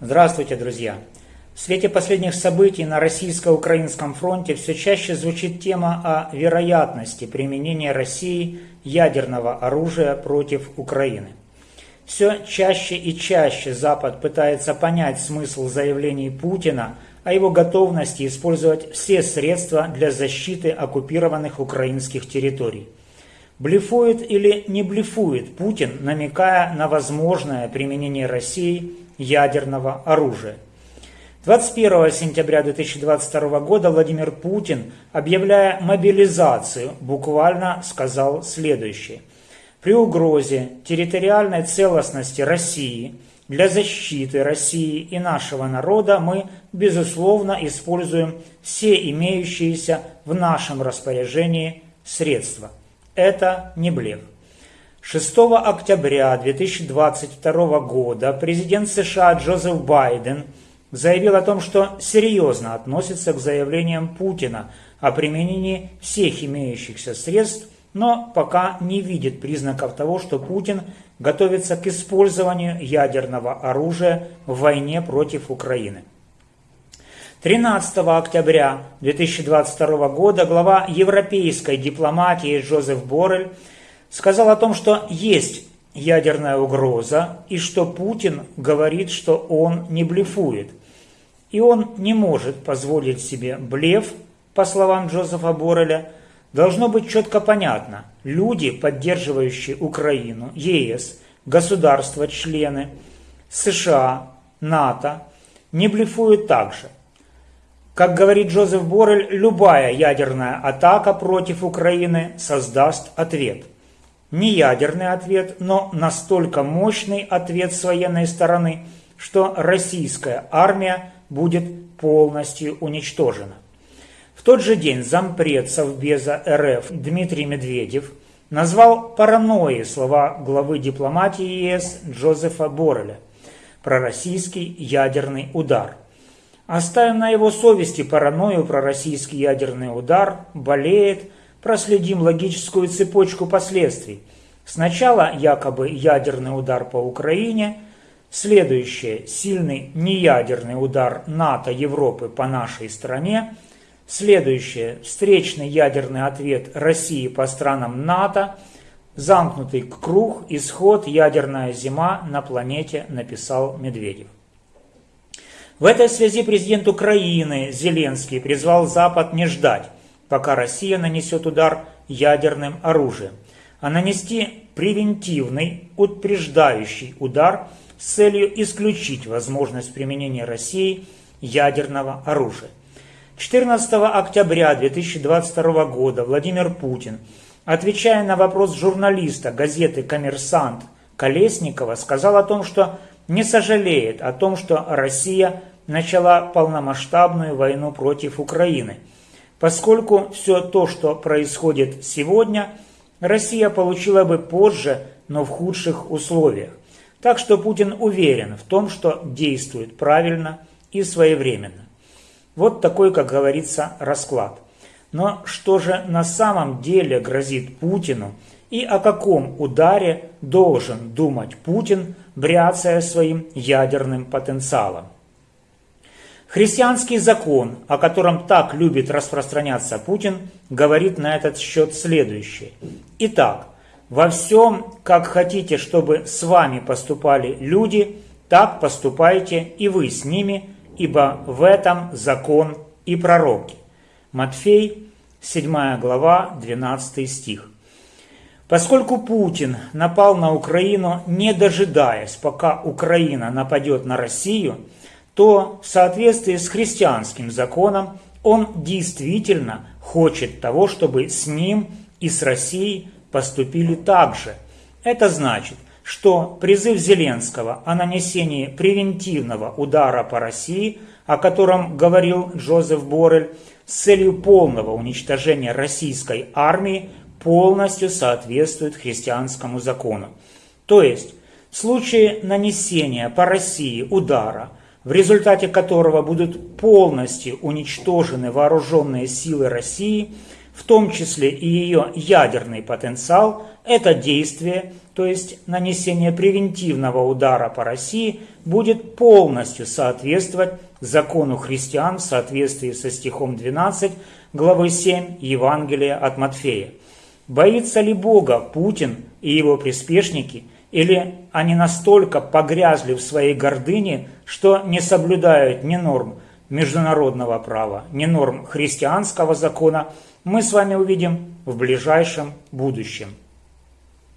Здравствуйте, друзья! В свете последних событий на российско-украинском фронте все чаще звучит тема о вероятности применения России ядерного оружия против Украины. Все чаще и чаще Запад пытается понять смысл заявлений Путина о его готовности использовать все средства для защиты оккупированных украинских территорий. Блефует или не блефует Путин, намекая на возможное применение России ядерного оружия. 21 сентября 2022 года Владимир Путин, объявляя мобилизацию, буквально сказал следующее. При угрозе территориальной целостности России для защиты России и нашего народа мы, безусловно, используем все имеющиеся в нашем распоряжении средства. Это не блеф. 6 октября 2022 года президент США Джозеф Байден заявил о том, что серьезно относится к заявлениям Путина о применении всех имеющихся средств, но пока не видит признаков того, что Путин готовится к использованию ядерного оружия в войне против Украины. 13 октября 2022 года глава европейской дипломатии Джозеф Боррель сказал о том, что есть ядерная угроза и что Путин говорит, что он не блефует. И он не может позволить себе блеф, по словам Джозефа Борреля, должно быть четко понятно. Люди, поддерживающие Украину, ЕС, государства-члены, США, НАТО, не блефуют также. Как говорит Джозеф Боррель, любая ядерная атака против Украины создаст ответ – не ядерный ответ, но настолько мощный ответ с военной стороны, что российская армия будет полностью уничтожена. В тот же день зампред Совбеза РФ Дмитрий Медведев назвал паранойей слова главы дипломатии ЕС Джозефа Борреля про российский ядерный удар. Оставим на его совести паранойю про российский ядерный удар, болеет – проследим логическую цепочку последствий. Сначала якобы ядерный удар по Украине, следующее – сильный неядерный удар НАТО Европы по нашей стране, следующее – встречный ядерный ответ России по странам НАТО, замкнутый круг, исход, ядерная зима на планете, написал Медведев. В этой связи президент Украины Зеленский призвал Запад не ждать, пока Россия нанесет удар ядерным оружием, а нанести превентивный, утверждающий удар с целью исключить возможность применения России ядерного оружия. 14 октября 2022 года Владимир Путин, отвечая на вопрос журналиста газеты «Коммерсант» Колесникова, сказал о том, что не сожалеет о том, что Россия начала полномасштабную войну против Украины – поскольку все то, что происходит сегодня, Россия получила бы позже, но в худших условиях. Так что Путин уверен в том, что действует правильно и своевременно. Вот такой, как говорится, расклад. Но что же на самом деле грозит Путину и о каком ударе должен думать Путин, бряцая своим ядерным потенциалом? Христианский закон, о котором так любит распространяться Путин, говорит на этот счет следующее. Итак, во всем, как хотите, чтобы с вами поступали люди, так поступайте и вы с ними, ибо в этом закон и пророки. Матфей, 7 глава, 12 стих. Поскольку Путин напал на Украину, не дожидаясь, пока Украина нападет на Россию, то в соответствии с христианским законом он действительно хочет того, чтобы с ним и с Россией поступили так же. Это значит, что призыв Зеленского о нанесении превентивного удара по России, о котором говорил Джозеф Боррель, с целью полного уничтожения российской армии, полностью соответствует христианскому закону. То есть, в случае нанесения по России удара – в результате которого будут полностью уничтожены вооруженные силы России, в том числе и ее ядерный потенциал, это действие, то есть нанесение превентивного удара по России, будет полностью соответствовать закону христиан в соответствии со стихом 12 главы 7 Евангелия от Матфея. Боится ли Бога Путин и его приспешники, или они настолько погрязли в своей гордыне, что не соблюдают ни норм международного права, ни норм христианского закона, мы с вами увидим в ближайшем будущем.